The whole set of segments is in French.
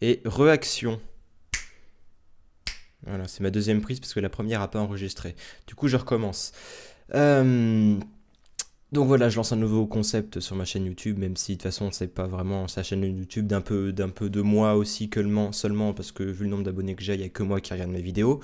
et réaction. Voilà, c'est ma deuxième prise parce que la première n'a pas enregistré. Du coup, je recommence. Euh, donc voilà, je lance un nouveau concept sur ma chaîne YouTube, même si de toute façon c'est pas vraiment sa chaîne YouTube d'un peu, de moi aussi seulement parce que vu le nombre d'abonnés que j'ai, il n'y a que moi qui regarde mes vidéos.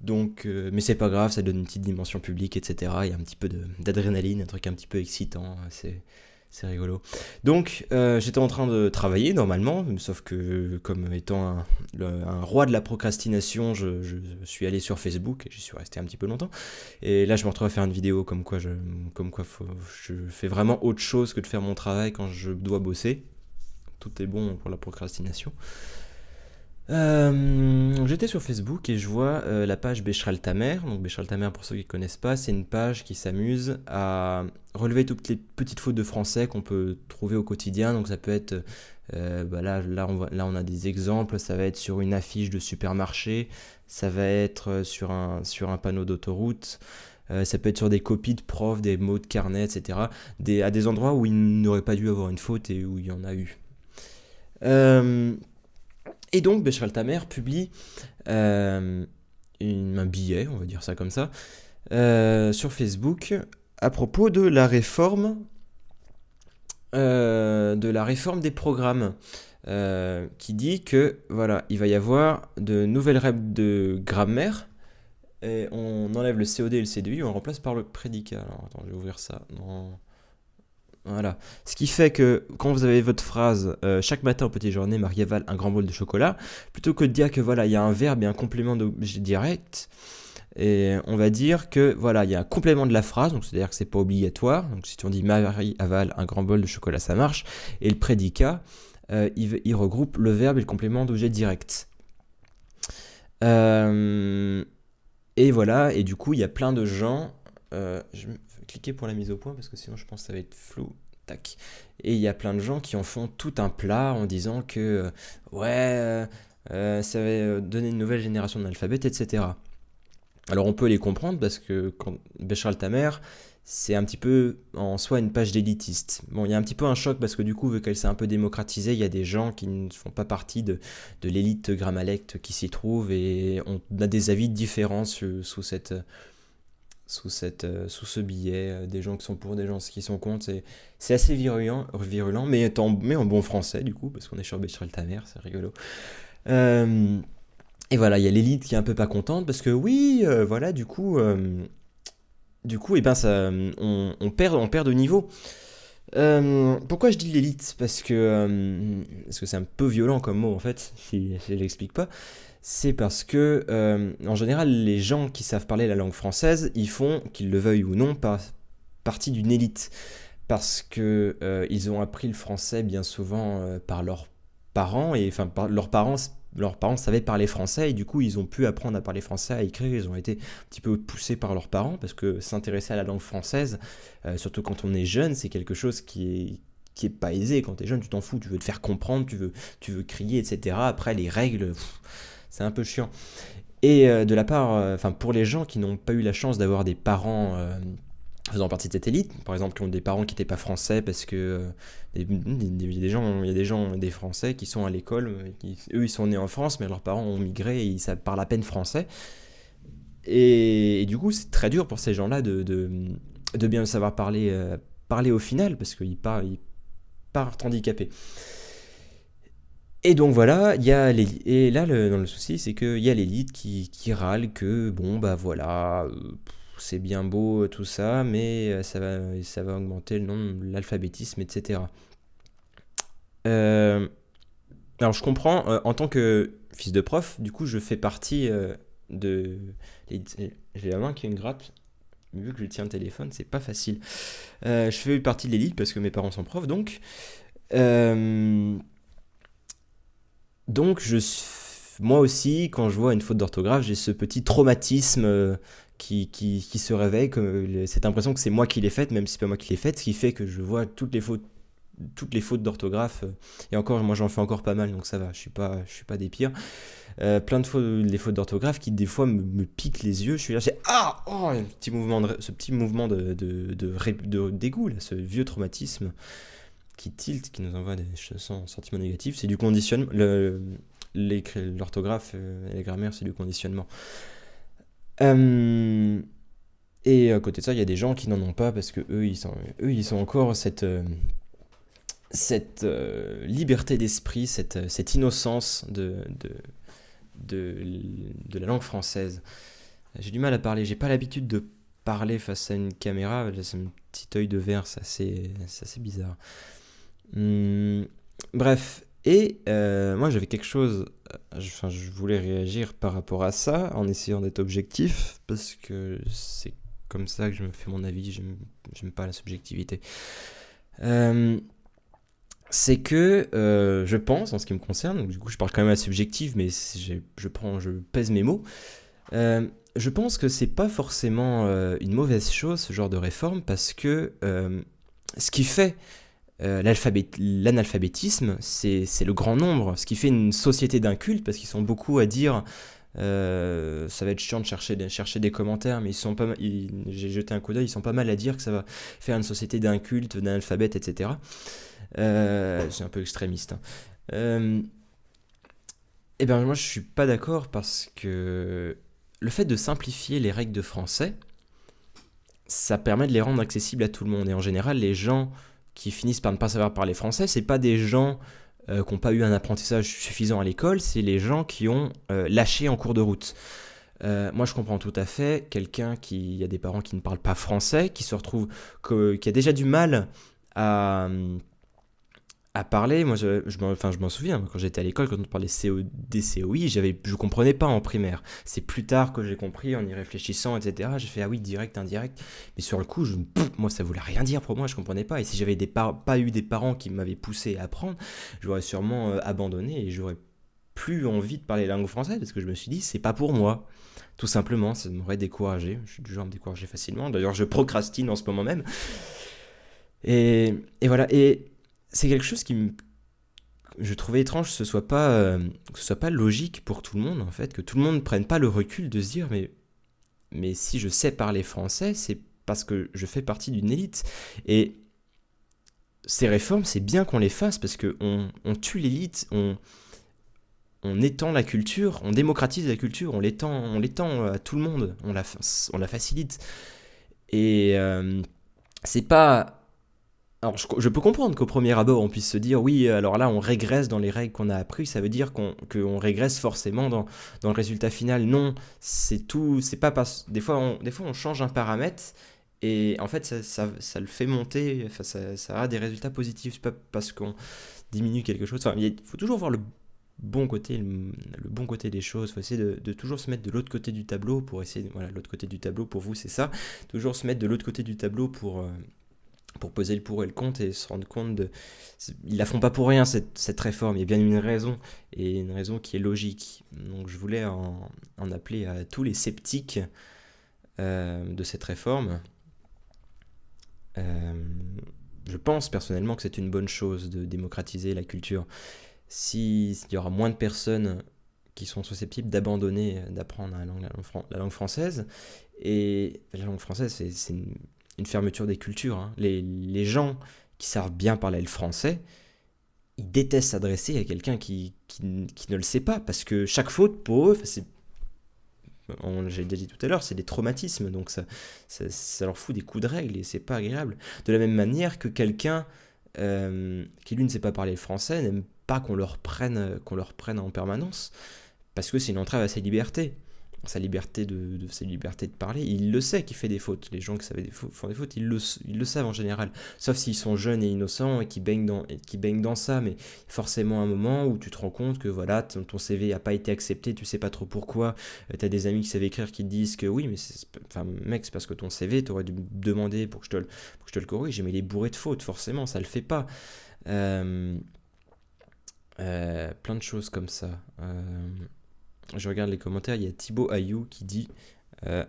Donc, euh, mais c'est pas grave, ça donne une petite dimension publique, etc. Il y a un petit peu d'adrénaline, un truc un petit peu excitant. C'est c'est rigolo. Donc, euh, j'étais en train de travailler normalement, sauf que comme étant un, roi de la procrastination, je, suis allé sur Facebook et j'y suis resté un petit peu longtemps. Et là, je me retrouve à faire une vidéo comme quoi, je, comme quoi je fais vraiment autre chose que de faire mon travail quand je dois bosser. Tout est bon pour la procrastination. Euh, j'étais sur Facebook et je vois euh, la page Béchral Tamer. Donc Béchral Tamer, pour ceux qui ne connaissent pas, c'est une page qui s'amuse à relever toutes les petites fautes de français qu'on peut trouver au quotidien. Donc ça peut être, euh, bah là, là, on a des exemples, ça va être sur une affiche de supermarché, ça va être sur un, panneau d'autoroute. ça peut être sur des copies de profs, des mots de carnet, etc. À des endroits où il n'aurait pas dû avoir une faute et où il y en a eu. Et donc, Béchral Tamer publie euh, un billet, on va dire ça comme ça, euh, sur Facebook à propos de la réforme, euh, de la réforme des programmes. qui dit que voilà, il va y avoir de nouvelles règles de grammaire et on enlève le COD et le CDI, on remplace par le prédicat. Alors attends, je vais ouvrir ça. Voilà. Ce qui fait que quand vous avez votre phrase euh, chaque matin au petit journée, Marie avale un grand bol de chocolat, plutôt que de dire que voilà, il y a un verbe et un complément d'objet direct, on va dire que voilà, il y a un complément de la phrase, donc c'est-à-dire que c'est pas obligatoire. Donc si on dit Marie avale un grand bol de chocolat, ça marche. Et le prédicat, euh, il, regroupe le verbe et le complément d'objet direct. Euh, et voilà, et du coup, il y a plein de gens. Pour la mise au point parce que sinon je pense que ça va être flou. Tac. Et il y a plein de gens qui en font tout un plat en disant que euh, ouais, euh, euh, ça va donner une nouvelle génération d'alphabet, etc. Alors on peut les comprendre parce que quand Béchal Tamer, c'est un petit peu en soi une page d'élitiste. Bon, il y a un petit peu un choc parce que du coup, vu qu'elle s'est un peu démocratisée, il y a des gens qui ne font pas partie de, de l'élite grammalecte qui s'y trouve et on a des avis différents sous cette, sous, cette, euh, sous ce billet, euh, des gens qui sont pour, des gens qui sont contre. C'est assez virulent, virulent mais, en, bon français du coup, parce qu'on est sur Bécherel Tamer, c'est rigolo. Euh, et voilà, il y a l'élite qui est un peu pas contente, parce que oui, voilà, du coup, du coup, et eh ben ça, on, perd, on perd de niveau. Pourquoi je dis l'élite? Parce que parce que c'est un peu violent comme mot en fait, si, si je l'explique pas c'est parce que, euh, en général, les gens qui savent parler la langue française, ils font, qu'ils le veuillent ou non, partie d'une élite. Parce qu'ils euh, ont appris le français bien souvent euh, par leurs parents, et enfin, leurs parents leurs parents savaient parler français et du coup ils ont pu apprendre à parler français, à écrire, ils ont été un petit peu poussés par leurs parents parce que s'intéresser à la langue française, surtout quand on est jeune, c'est quelque chose qui est, qui est pas aisé. Quand tu es jeune, tu t'en fous, tu veux te faire comprendre, tu veux, tu veux crier, etc. Après les règles, c'est un peu chiant. Et euh, de la part, euh, enfin pour les gens qui n'ont pas eu la chance d'avoir des parents euh, faisant partie de cette élite, par exemple qui ont des parents qui n'étaient pas français parce que il y a des gens, y a des gens, des Français qui sont à l'école, eux ils sont nés en France, mais leurs parents ont migré et ils parlent à peine français. Et, du coup c'est très dur pour ces gens-là de, de, bien savoir parler, parler au final parce qu'ils partent, ils partent handicapés. Et donc voilà, il y a Et là, le, dans le souci, c'est qu'il y a l'élite qui, qui, râle que, bon, bah voilà, euh, c'est bien beau tout ça, mais euh, ça va, ça va augmenter le nom l'alphabétisme, etc. Euh, alors je comprends, en tant que fils de prof, du coup, je fais partie de... J'ai la main qui une gratte, vu que je tiens le téléphone, c'est pas facile. je fais partie de l'élite parce que mes parents sont profs, donc... Donc, je, moi aussi, quand je vois une faute d'orthographe, j'ai ce petit traumatisme euh, qui, qui, se réveille, cette impression que c'est moi qui l'ai faite, même si c'est pas moi qui l'ai faite, ce qui fait que je vois toutes les fautes toutes les fautes d'orthographe, euh, et encore, moi j'en fais encore pas mal, donc ça va, je suis pas, je suis pas des pires. Euh, plein de fautes, les fautes d'orthographe qui des fois me, piquent les yeux. Je suis là, j'ai ah, oh, petit mouvement de, ce petit mouvement de, de, de, dégoût, là, ce vieux traumatisme qui tilt, qui nous envoie des sentiments négatifs, c'est du conditionnement. L'orthographe et la grammaire, c'est du conditionnement. Et à côté de ça, il y a des gens qui n'en ont pas parce que eux, ils sont, eux, ils ont encore cette, cette liberté d'esprit, cette, cette innocence de, de, de, la langue française. J'ai du mal à parler, j'ai pas l'habitude de parler face à une caméra, j'ai un petit œil de verre, c'est assez, bizarre. Hmm, bref, et euh, moi j'avais quelque chose, enfin je voulais réagir par rapport à ça en essayant d'être objectif, parce que c'est comme ça que je me fais mon avis, j'aime pas la subjectivité. Euh, c'est que euh, je pense, en ce qui me concerne, du coup je parle quand même à subjectif, mais je, je pèse mes mots, euh, je pense que c'est pas forcément euh, une mauvaise chose ce genre de réforme parce que ce qui fait l'analphabétisme, c'est le grand nombre. Ce qui fait une société d'un culte, parce qu'ils sont beaucoup à dire ça va être chiant de chercher, de chercher des commentaires, mais ils sont pas j'ai jeté un coup d'œil, ils sont pas mal à dire que ça va faire une société d'un culte, d'un alphabet, etc. Euh, c'est un peu extrémiste. Hein. Euh, eh bien, moi, je suis pas d'accord parce que le fait de simplifier les règles de français, ça permet de les rendre accessibles à tout le monde. Et en général, les gens qui finissent par ne pas savoir parler français, c'est pas des gens euh, qui n'ont pas eu un apprentissage suffisant à l'école, c'est les gens qui ont lâché en cours de route. moi, je comprends tout à fait quelqu'un qui, a des parents qui ne parlent pas français, qui se retrouve, qui a déjà du mal à, à parler, moi je, je m'en souviens, quand j'étais à l'école, quand on parlait CO, des COI, je comprenais pas en primaire. C'est plus tard que j'ai compris, en y réfléchissant, etc. J'ai fait, ah oui, direct, indirect. Mais sur le coup, moi ça voulait rien dire pour moi, je comprenais pas. Et si j'avais pas eu des parents qui m'avaient poussé à apprendre, j'aurais sûrement euh, abandonné et j'aurais plus envie de parler la langue française parce que je me suis dit, c'est pas pour moi. Tout simplement, ça m'aurait découragé. Je suis du genre à me décourager facilement. D'ailleurs, je procrastine en ce moment même. Et, et voilà. Et c'est quelque chose qui me je trouvais étrange que ce soit pas euh, que soit pas logique pour tout le monde en fait que tout le monde ne prenne pas le recul de se dire mais si je sais parler français c'est parce que je fais partie d'une élite et ces réformes c'est bien qu'on les fasse parce que on, tue l'élite on étend la culture, on démocratise la culture, on l'étend, on l'étend à tout le monde, on la, on la facilite. Et euh, c'est pas alors, je, peux comprendre qu'au premier abord, on puisse se dire, oui, alors là, on régresse dans les règles qu'on a apprises, ça veut dire qu'on régresse forcément dans, dans, le résultat final. Non, c'est tout, c'est pas parce... Des fois, des fois, on change un paramètre, et en fait, ça, ça, le fait monter, enfin, ça, ça, a des résultats positifs, c'est pas parce qu'on diminue quelque chose. Il faut toujours voir le bon côté, le, bon côté des choses. Il faut essayer de, de, toujours se mettre de l'autre côté du tableau pour essayer, voilà, l'autre côté du tableau pour vous, c'est ça. Toujours se mettre de l'autre côté du tableau pour, euh, pour poser le pour et le contre et se rendre compte de... Ils la font pas pour rien, cette, cette, réforme. Il y a bien une raison, et une raison qui est logique. Donc je voulais en, en appeler à tous les sceptiques euh, de cette réforme. Euh, je pense personnellement que c'est une bonne chose de démocratiser la culture. S'il y aura moins de personnes qui sont susceptibles d'abandonner, d'apprendre la langue, la langue, française, et la langue française, c'est une fermeture des cultures. Hein. Les, gens qui savent bien parler le français, ils détestent s'adresser à quelqu'un qui, qui, ne le sait pas, parce que chaque faute, pour eux, c'est j'ai déjà dit tout à l'heure, c'est des traumatismes, donc ça, ça, leur fout des coups de règle et c'est pas agréable. De la même manière que quelqu'un euh, qui lui ne sait pas parler le français n'aime pas qu'on leur prenne qu'on leur prenne en permanence, parce que c'est une entrave à ses libertés sa liberté de, de parler, il le sait qu'il fait des fautes. Les gens qui savent des font des fautes, ils le, savent en général. Sauf s'ils sont jeunes et innocents et qui baignent dans, ça. Mais forcément un moment où tu te rends compte que voilà, ton, CV n'a pas été accepté, tu sais pas trop pourquoi. Euh, tu as des amis qui savent écrire qui te disent que oui, mais enfin, mec, c'est parce que ton CV, tu aurais dû demander pour que je te le, pour je te le corrige. Mais il est bourré de fautes, forcément, ça le fait pas. Euh, euh, plein de choses comme ça je regarde les commentaires, il y a Thibaut Ayou qui dit euh,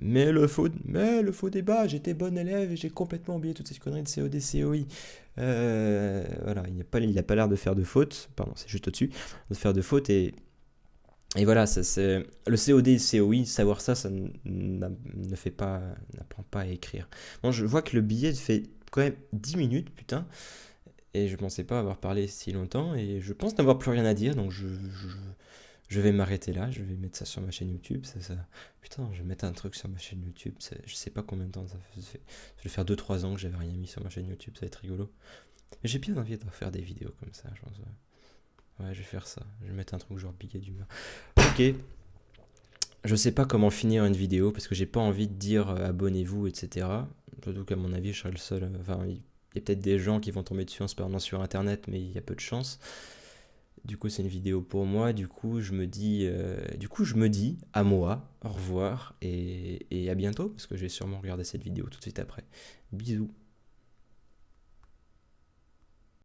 mais le faux, mais le faux débat, j'étais bon élève et j'ai complètement oublié toutes ces conneries de COD, COI. Euh, voilà, il n'a pas, pas l'air de faire de faute, pardon, c'est juste au-dessus, de faire de faute et, et voilà, c'est, le COD et COI, savoir ça, ça ne fait pas, n'apprend pas à écrire. Bon, je vois que le billet fait quand même 10 minutes, putain. Et je pensais pas avoir parlé si longtemps et je pense n'avoir plus rien à dire, donc je, vais m'arrêter là, je vais mettre ça sur ma chaîne YouTube. Ça, ça... Putain, je vais mettre un truc sur ma chaîne YouTube, je sais pas combien de temps ça fait. Ça vais faire 2-3 ans que j'avais rien mis sur ma chaîne YouTube, ça va être rigolo. J'ai bien envie de faire des vidéos comme ça, je pense. Ouais, je vais faire ça. Je vais mettre un truc genre piqué d'humeur. Ok. Je sais pas comment finir une vidéo parce que j'ai pas envie de dire euh, abonnez-vous, etc. Surtout qu'à mon avis, je serai le seul. Euh, enfin, il y a peut-être des gens qui vont tomber dessus en se sur internet, mais il y a peu de chance. Du coup, c'est une vidéo pour moi. Du coup, je me dis, euh, du coup, je me dis à moi, au revoir et, et à bientôt parce que je vais sûrement regarder cette vidéo tout de suite après. Bisous.